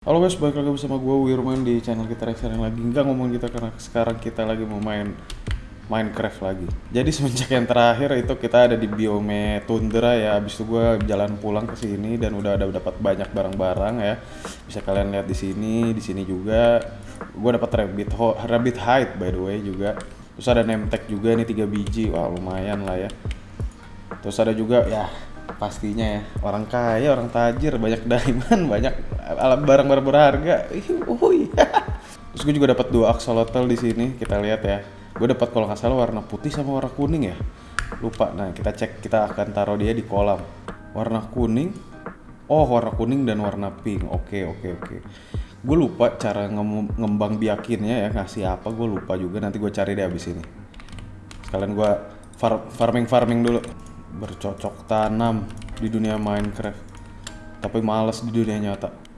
Halo guys, balik lagi bersama gue Wirman di channel kita yang lagi. Enggak ngomong kita karena sekarang kita lagi mau main Minecraft lagi. Jadi semenjak yang terakhir itu kita ada di biome tundra ya. Abis itu gue jalan pulang ke sini dan udah ada dapat banyak barang-barang ya. Bisa kalian lihat di sini, di sini juga. Gue dapat rabbit, rabbit hide by the way juga. Terus ada tag juga nih 3 biji, wah lumayan lah ya. Terus ada juga ya pastinya ya orang kaya, orang tajir, banyak diamond, banyak alat barang-barang berharga. Uhuy. Terus gue juga dapat dua axolotl di sini. Kita lihat ya. Gue dapat kalau nggak salah warna putih sama warna kuning ya. Lupa. Nah kita cek kita akan taruh dia di kolam. Warna kuning. Oh warna kuning dan warna pink. Oke oke oke. Gue lupa cara ngem- ngembang biakinnya ya ngasih apa. Gue lupa juga. Nanti gue cari deh abis ini. Sekalian gue far- farming farming dulu. Bercocok tanam di dunia Minecraft. Tapi males di dunia nyata.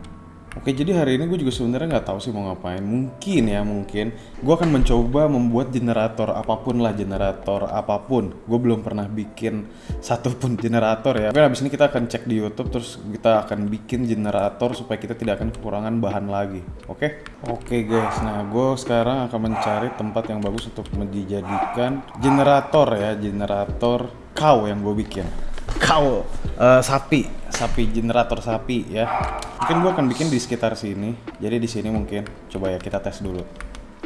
Oke, jadi hari ini gue juga sebenarnya nggak tahu sih mau ngapain. Mungkin ya, mungkin gue akan mencoba membuat generator apa pun lah, generator apa pun. Gue belum pernah bikin satupun generator ya. Mungkin habis ini kita akan cek di YouTube, terus kita akan bikin generator supaya kita tidak akan kekurangan bahan lagi. Oke? Oke guys, nah gue sekarang akan mencari tempat yang bagus untuk dijadikan generator ya, generator cow yang gue bikin. Cow, eh, sapi, sapi generator sapi ya. Mungkin gue akan bikin di sekitar sini. Jadi di sini mungkin. Coba ya kita tes dulu.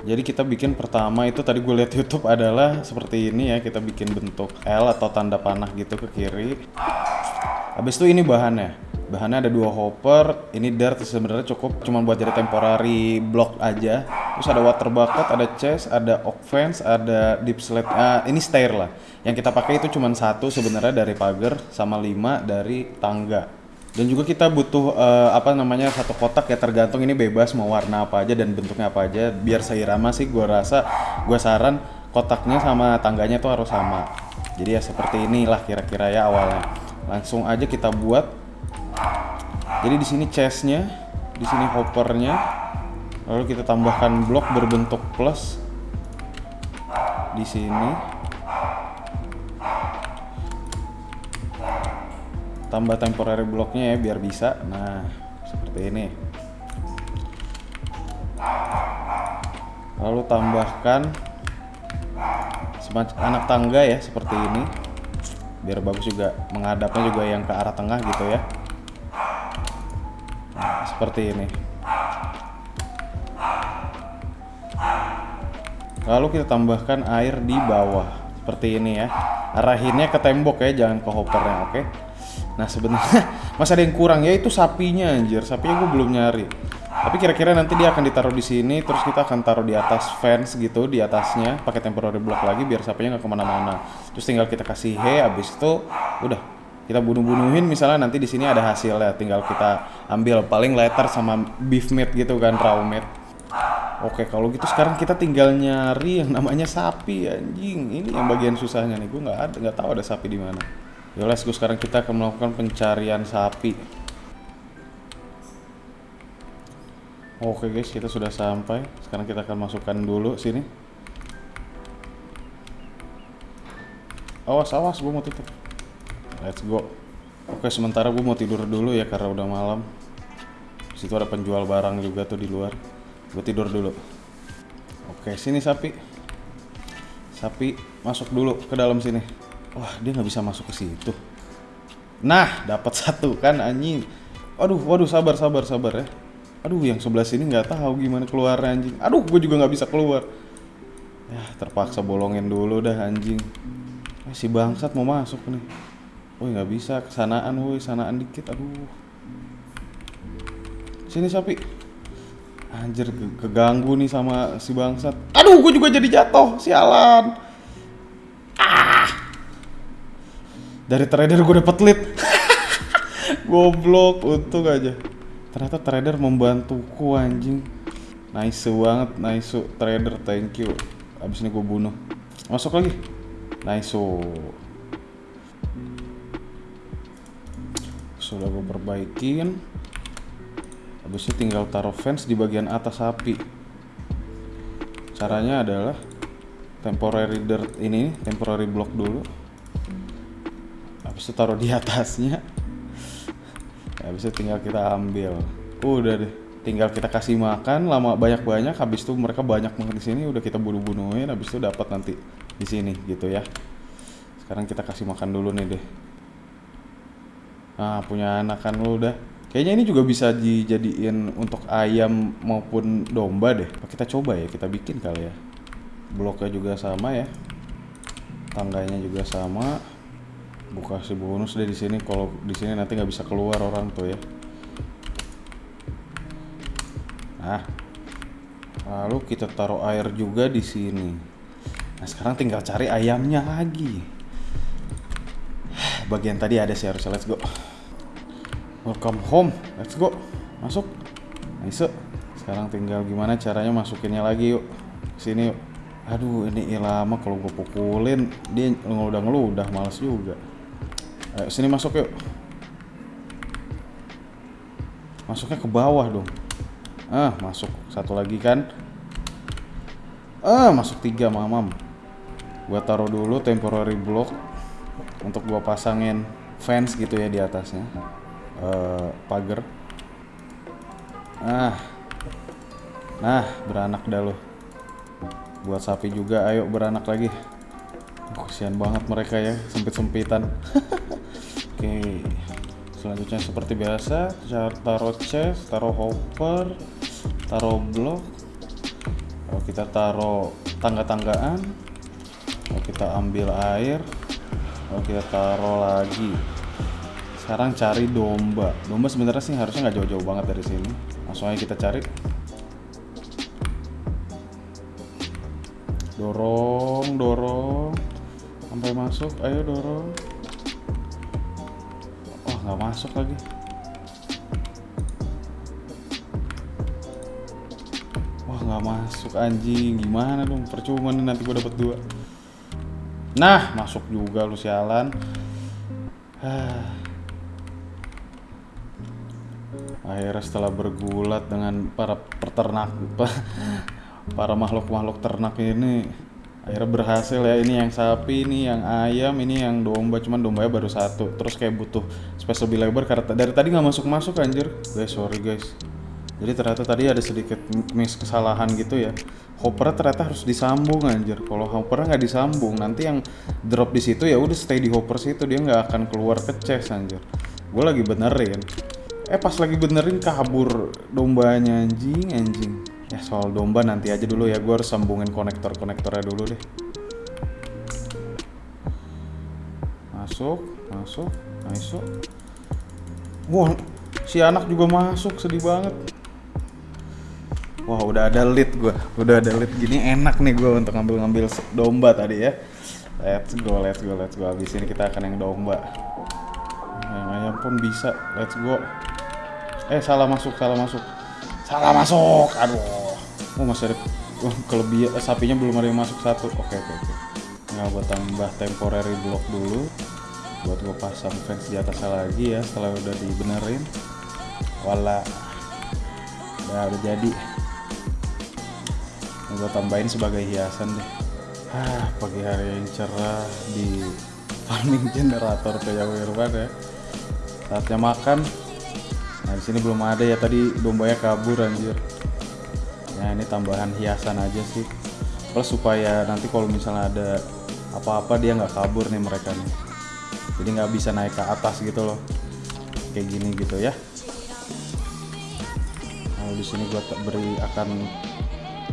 Jadi kita bikin pertama itu tadi gue lihat YouTube adalah seperti ini ya. Kita bikin bentuk L atau tanda panah gitu ke kiri. Habis itu ini bahannya. Bahannya ada dua hopper, ini dirt sebenarnya cukup cuma buat jadi temporary block aja. Terus ada water bucket, ada chest, ada oak fence, ada deep slate. Ah, ini stair lah. Yang kita pakai itu cuma satu sebenarnya dari pagar sama lima dari tangga. Dan juga kita butuh eh, apa namanya satu kotak ya tergantung ini bebas mau warna apa aja dan bentuknya apa aja. Biar seirama sih gue rasa gue saran kotaknya sama tangganya tuh harus sama. Jadi ya seperti inilah kira-kira ya awalnya. Langsung aja kita buat jadi di sini chestnya, di sini hoppernya, lalu kita tambahkan blok berbentuk plus di sini. Tambah temporary bloknya ya biar bisa. Nah seperti ini. Lalu tambahkan semacam anak tangga ya seperti ini biar bagus juga menghadapnya juga yang ke arah tengah gitu ya Nah, seperti ini lalu kita tambahkan air di bawah. Seperti ini ya. Arahinnya ke tembok ya jangan ke hoppernya oke? Nah sebenarnya masih ada yang kurang ya itu sapinya anjir. Sapinya gue belum nyari. Tapi kira-kira nanti dia akan ditaruh di sini terus kita akan taruh di atas fence gitu di atasnya pakai temporary block lagi biar sapinya nggak ke mana-mana. Terus tinggal kita kasih hay abis itu udah. Kita bunuh-bunuhin misalnya nanti di sini ada hasilnya tinggal kita ambil. Paling letter sama beef meat gitu kan raw meat Oke, kalau gitu sekarang kita tinggal nyari yang namanya sapi anjing. Ini yang bagian susahnya nih. Gue nggak ada, nggak tahu ada sapi di mana. Ya let's go sekarang kita akan melakukan pencarian sapi. Oke guys, kita sudah sampai. Sekarang kita akan masukkan dulu sini. Awas, awas, gue mau tutup. Let's go. Oke, sementara gue mau tidur dulu ya karena udah malam. Situ ada penjual barang juga tuh di luar. Gue tidur dulu. Oke, sini sapi. Sapi masuk dulu ke dalam sini. Wah, dia nggak bisa masuk ke situ. Nah, dapat satu kan anjing. Aduh, waduh, sabar, sabar, sabar ya. Aduh, yang sebelah sini nggak tahu gimana keluar anjing. Aduh, gue juga nggak bisa keluar. Ya, terpaksa bolongin dulu dah anjing. Eh, si bangsat mau masuk nih. Woi, nggak bisa kesanaan, woi, sanaan dikit. Aduh. Sini sapi. Anjir ke- keganggu nih sama si bangsat. Aduh, gue juga jadi jatuh, sialan. Ah. Dari trader gue dapet lead. Goblok, untung aja. Ternyata trader membantuku anjing. Nice banget, nice trader, thank you. Abis ini gue bunuh. Masuk lagi. Nice. Sudah gue perbaikin. Habis itu tinggal taruh fence di bagian atas sapi. Caranya adalah temporary dirt ini, temporary block dulu. Habis itu taruh di atasnya. Habis itu tinggal kita ambil. Udah deh. tinggal kita kasih makan lama banyak-banyak habis itu mereka banyak banget di sini udah kita bunuh-bunuhin habis itu dapat nanti di sini gitu ya sekarang kita kasih makan dulu nih deh ah punya anak kan lu udah kayaknya ini juga bisa dijadiin untuk ayam maupun domba deh kita coba ya kita bikin kali ya bloknya juga sama ya tangganya juga sama buka si bonus deh di sini kalau di sini nanti nggak bisa keluar orang tuh ya Nah, lalu kita taruh air juga di sini. Nah, sekarang tinggal cari ayamnya lagi. Bagian tadi ada sih harusnya. Let's go. Welcome home. Let's go. Masuk. Nice. Sekarang tinggal gimana caranya masukinnya lagi yuk. Sini yuk. Aduh, ini lama kalau gue pukulin dia udah ngeludah males juga. Ayo sini masuk yuk. Masuknya ke bawah dong. Ah, masuk satu lagi kan. Ah, masuk tiga, mamam. Gua taruh dulu temporary block untuk gua pasangin fence gitu ya di atasnya. Uh, pagar. Ah. Nah, beranak dah lo. Buat sapi juga, ayo beranak lagi. Kesian banget mereka ya, sempit-sempitan. Oke. Selanjutnya seperti biasa taruh chest taruh hopper taruh blok kalau kita taruh tangga-tanggaan kita ambil air kalau kita taruh lagi sekarang cari domba. Domba sebenarnya sih harusnya nggak jauh-jauh banget dari sini. Langsung aja kita cari. Dorong dorong. Sampai masuk. Ayo dorong. Nggak masuk lagi. Wah nggak masuk anjing. Gimana dong? Percuma nih nanti gue dapet dua. Nah masuk juga lu sialan akhirnya setelah bergulat dengan para peternak para makhluk-makhluk ternak ini akhirnya berhasil ya. Ini yang sapi ini yang ayam ini yang domba cuman dombanya baru satu. Terus kayak butuh space lebih lebar karena dari tadi nggak masuk masuk anjir. Guys sorry guys. Jadi ternyata tadi ada sedikit miss kesalahan gitu ya. Hopper ternyata harus disambung anjir. Kalau hopper nggak disambung nanti yang drop di situ ya udah stay di hopper situ. Dia nggak akan keluar ke chest anjir. Gue lagi benerin eh pas lagi benerin kabur dombanya anjing anjing. Ya soal domba nanti aja dulu ya. Gue harus sambungin konektor-konektornya dulu deh. Masuk masuk masuk. Wah si anak juga masuk sedih banget. Wah udah ada lead gue udah ada lead gini enak nih gue untuk ngambil-ngambil domba tadi ya. Let's go let's go let's go. Habis ini kita akan yang domba. Yang ayam pun bisa. Let's go eh salah masuk salah masuk. Salah masuk aduh. Oh masih ada oh, kelebihan eh, sapinya belum ada yang masuk satu. Oke oke oke. Nggak buat tambah temporary block dulu. Buat gue pasang fence di atasnya lagi ya setelah udah dibenerin. Wala. Udah udah jadi. Gue tambahin sebagai hiasan deh. Ah pagi hari yang cerah di farming generator kayak Wirwan ya. Saatnya makan nah di sini belum ada ya tadi dombanya kabur anjir. Ya ini tambahan hiasan aja sih. Plus supaya nanti kalau misalnya ada apa-apa dia nggak kabur nih mereka nih. Jadi nggak bisa naik ke atas gitu loh. Kayak gini gitu ya. Lalu di sini gua beri akan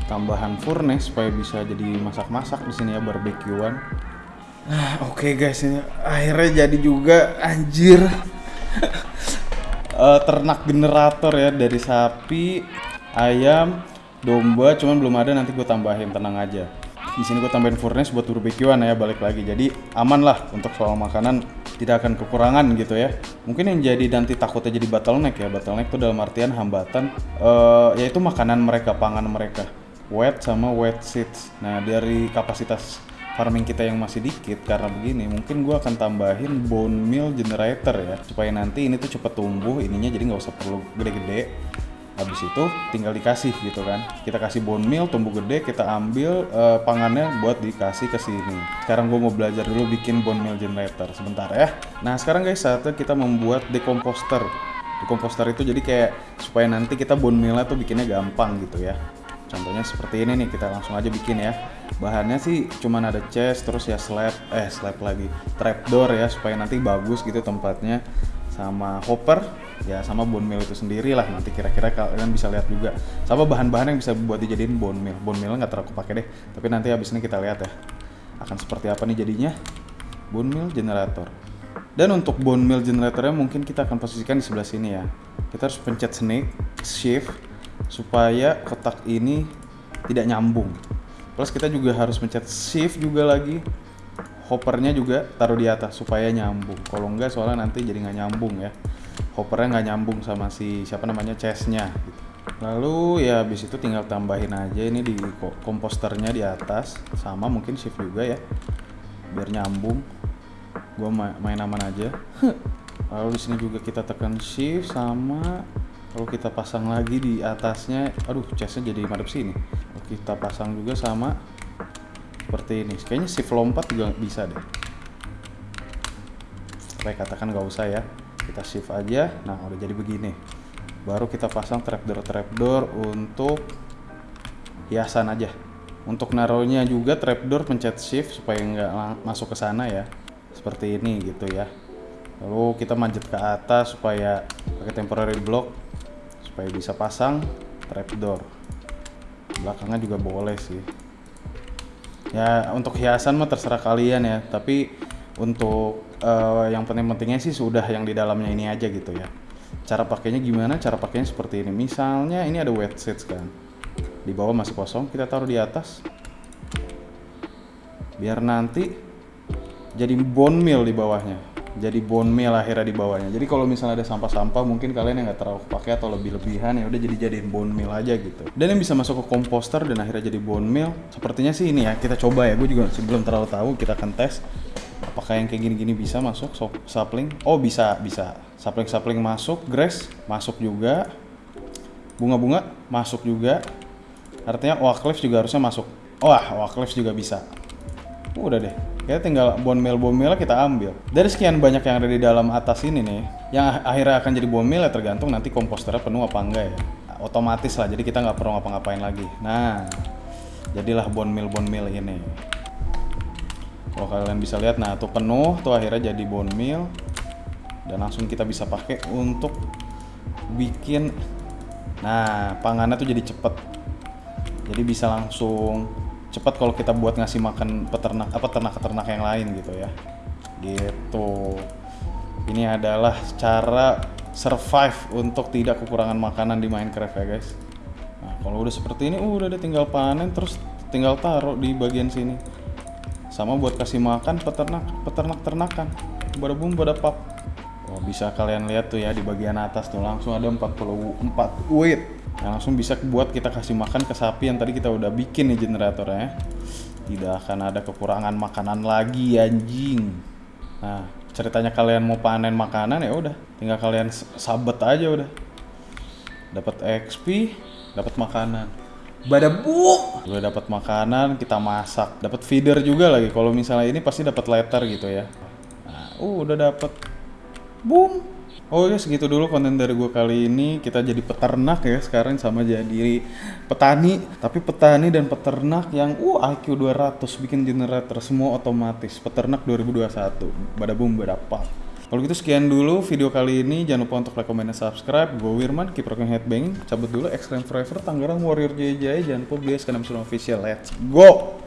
tambahan furnace supaya bisa jadi masak-masak di sini ya barbekyuan. Nah oke okay guys ini akhirnya jadi juga anjir uh, ternak generator ya dari sapi ayam domba cuman belum ada nanti gue tambahin tenang aja. Di sini gue tambahin furnace buat barbekyuan ya balik lagi. Jadi aman lah untuk soal makanan tidak akan kekurangan gitu ya. Mungkin yang jadi nanti takutnya jadi bottleneck ya bottleneck itu dalam artian hambatan uh, yaitu makanan mereka pangan mereka. Wet sama wet seeds. Nah dari kapasitas farming kita yang masih dikit karena begini mungkin gue akan tambahin bone meal generator ya supaya nanti ini tuh cepet tumbuh ininya jadi nggak usah perlu gede-gede. Habis itu tinggal dikasih gitu kan. Kita kasih bone meal tumbuh gede kita ambil uh, pangannya buat dikasih ke sini. Sekarang gue mau belajar dulu bikin bone meal generator sebentar ya. Nah sekarang guys saatnya kita membuat decomposter di komposter itu jadi kayak supaya nanti kita bone meal tuh bikinnya gampang gitu ya contohnya seperti ini nih kita langsung aja bikin ya. Bahannya sih cuman ada chest terus ya slab eh slab lagi. Trapdoor ya supaya nanti bagus gitu tempatnya. Sama hopper ya sama bone meal itu sendiri lah nanti kira-kira kalian bisa lihat juga. Sama bahan-bahan yang bisa buat dijadiin bone meal. Bone meal nggak terlalu pakai deh tapi nanti habis ini kita lihat ya. Akan seperti apa nih jadinya? Bone meal generator. Dan untuk bone meal generatornya mungkin kita akan posisikan di sebelah sini ya. Kita harus pencet snake shift supaya kotak ini tidak nyambung. Plus kita juga harus pencet shift juga lagi. Hoppernya juga taruh di atas supaya nyambung. Kalau enggak soalnya nanti jadi nggak nyambung ya. Hoppernya nggak nyambung sama si siapa namanya chestnya gitu. lalu ya habis itu tinggal tambahin aja ini di komposternya di atas. Sama mungkin shift juga ya biar nyambung. Gua main aman aja. Lalu di sini juga kita tekan shift sama kalau kita pasang lagi di atasnya. Aduh chestnya jadi madep sini. Kita pasang juga sama seperti ini. Kayaknya shift lompat juga bisa deh. Oke katakan nggak usah ya. Kita shift aja. Nah udah jadi begini. Baru kita pasang trapdoor trapdoor untuk hiasan aja. Untuk naruhnya juga trapdoor pencet shift supaya nggak masuk ke sana ya. Seperti ini gitu ya. Lalu kita manjat ke atas supaya pakai temporary block supaya bisa pasang trapdoor belakangnya juga boleh sih. Ya untuk hiasan mah terserah kalian ya tapi untuk uh, yang penting-pentingnya sih sudah yang di dalamnya ini aja gitu ya. Cara pakainya gimana? Cara pakainya seperti ini. Misalnya ini ada wet seats kan. Di bawah masih kosong kita taruh di atas. Biar nanti jadi bone meal di bawahnya jadi bone meal akhirnya di bawahnya. Jadi kalau misalnya ada sampah-sampah mungkin kalian yang nggak terlalu pakai atau lebih-lebihan ya udah jadi jadiin bone meal aja gitu. Dan yang bisa masuk ke komposter dan akhirnya jadi bone meal, sepertinya sih ini ya kita coba ya. Gue juga masih belum terlalu tahu. Kita akan tes apakah yang kayak gini-gini bisa masuk so, sapling. Oh bisa bisa. Sapling-sapling masuk, grass masuk juga, bunga-bunga masuk juga. Artinya oak juga harusnya masuk. Wah, oak juga bisa. Udah deh kita tinggal bone meal bone meal kita ambil. Dari sekian banyak yang ada di dalam atas ini nih yang akhirnya akan jadi bone meal ya tergantung nanti komposternya penuh apa enggak ya. Otomatis lah jadi kita nggak perlu ngapa-ngapain lagi. Nah jadilah bone meal bone meal ini. Kalau kalian bisa lihat nah tuh penuh tuh akhirnya jadi bone meal dan langsung kita bisa pakai untuk bikin nah pangannya tuh jadi cepet. Jadi bisa langsung cepat kalau kita buat ngasih makan peternak apa ternak-ternak yang lain gitu ya. Gitu. Ini adalah cara survive untuk tidak kekurangan makanan di Minecraft ya guys. Nah kalau udah seperti ini uh, udah deh tinggal panen terus tinggal taruh di bagian sini. Sama buat kasih makan peternak peternak ternakan pada bum pada pap. Oh, bisa kalian lihat tuh ya di bagian atas tuh langsung ada 44 wait yang langsung bisa buat kita kasih makan ke sapi yang tadi kita udah bikin nih generatornya. Tidak akan ada kekurangan makanan lagi anjing. Nah ceritanya kalian mau panen makanan ya udah. Tinggal kalian sabet aja udah. Dapat XP dapat makanan. Badabu udah dapat makanan kita masak. Dapat feeder juga lagi. Kalau misalnya ini pasti dapat letter gitu ya. Nah, uh udah dapat. Boom Oh ya segitu dulu konten dari gue kali ini. Kita jadi peternak ya sekarang sama jadi petani. Tapi petani dan peternak yang uh IQ 200 bikin generator semua otomatis. Peternak 2021 pada boom berapa kalau gitu sekian dulu video kali ini. Jangan lupa untuk like, comment, dan subscribe. Gue Wirman keep rocking headbanging. Cabut dulu Extreme Forever Tangerang Warrior JJ jangan lupa bias karena official. Let's go